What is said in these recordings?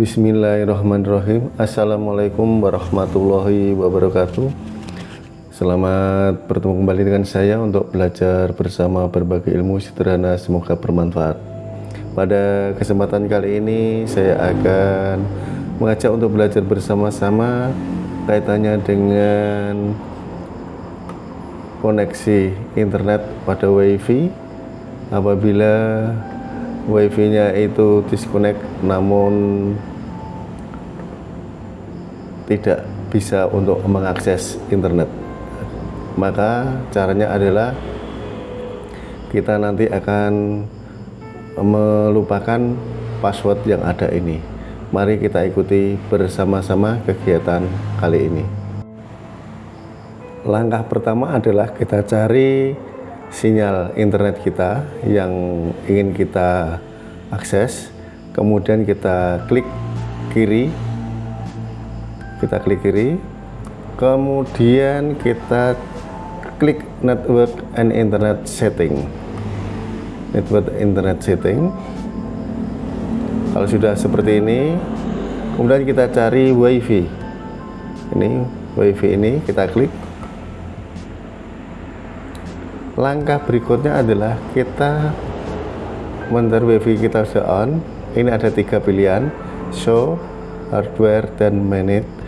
Bismillahirrahmanirrahim. Assalamualaikum warahmatullahi wabarakatuh. Selamat bertemu kembali dengan saya untuk belajar bersama berbagai ilmu sederhana. Semoga bermanfaat. Pada kesempatan kali ini saya akan mengajak untuk belajar bersama-sama kaitannya dengan koneksi internet pada wifi. Apabila wifi nya itu disconnect namun tidak bisa untuk mengakses internet. Maka caranya adalah kita nanti akan melupakan password yang ada ini. Mari kita ikuti bersama-sama kegiatan kali ini. Langkah pertama adalah kita cari sinyal internet kita yang ingin kita akses. Kemudian kita klik kiri kita klik kiri. Kemudian kita klik network and internet setting. Network internet setting. Kalau sudah seperti ini kemudian kita cari wifi. Ini wifi ini kita klik. Langkah berikutnya adalah kita mencari wifi kita sudah on ini ada tiga pilihan show hardware dan manage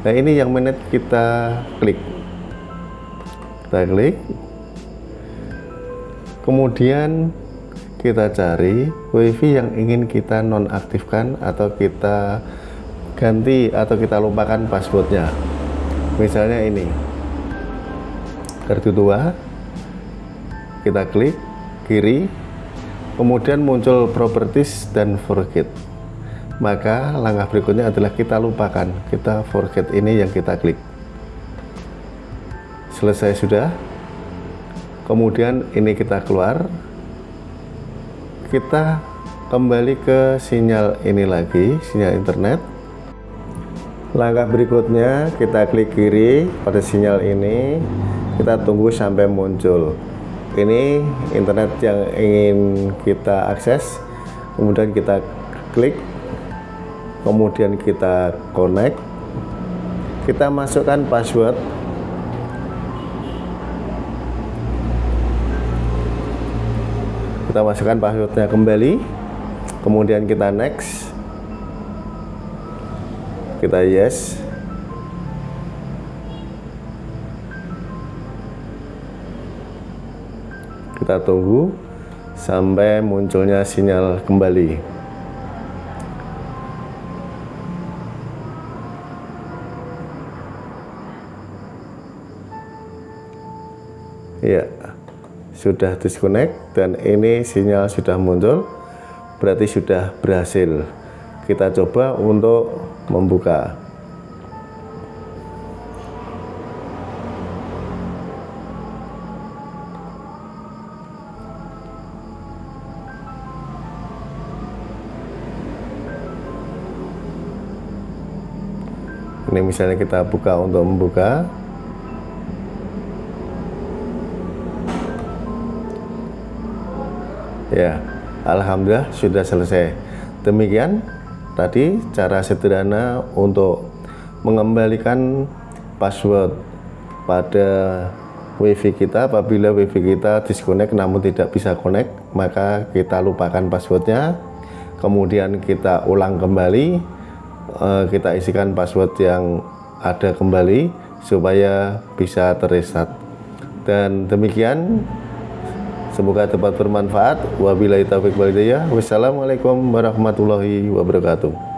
nah ini yang menit kita klik. Kita klik. Kemudian kita cari wifi yang ingin kita nonaktifkan atau kita ganti atau kita lupakan passwordnya. Misalnya ini. Kartu tua kita klik kiri. Kemudian muncul properties dan forget maka langkah berikutnya adalah kita lupakan kita forget ini yang kita klik. Selesai sudah. Kemudian ini kita keluar. Kita kembali ke sinyal ini lagi sinyal internet. Langkah berikutnya kita klik kiri pada sinyal ini. Kita tunggu sampai muncul. Ini internet yang ingin kita akses. Kemudian kita klik kemudian kita connect. Kita masukkan password. Kita masukkan passwordnya kembali. Kemudian kita next. Kita yes. Kita tunggu sampai munculnya sinyal kembali ya sudah disconnect dan ini sinyal sudah muncul berarti sudah berhasil. Kita coba untuk membuka. Ini misalnya kita buka untuk membuka ya Alhamdulillah sudah selesai. Demikian tadi cara sederhana untuk mengembalikan password pada wifi kita. Apabila wifi kita disconnect namun tidak bisa connect maka kita lupakan passwordnya. Kemudian kita ulang kembali eh, kita isikan password yang ada kembali supaya bisa terreset. Dan demikian Semoga dapat bermanfaat. Wabillahi taufiq walhidayah. Wassalamualaikum warahmatullahi wabarakatuh.